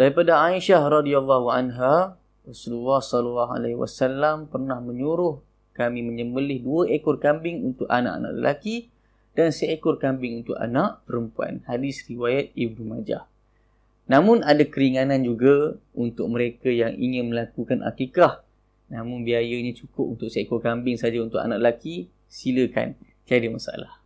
daripada Aisyah radhiyallahu anha Rasulullah sallallahu alaihi wasallam pernah menyuruh kami menyembelih dua ekor kambing untuk anak-anak lelaki dan seekor kambing untuk anak perempuan. Hadis riwayat Ibnu Majah. Namun ada keringanan juga untuk mereka yang ingin melakukan akikah. Namun biayanya cukup untuk seekor kambing saja untuk anak lelaki. Silakan tiada masalah.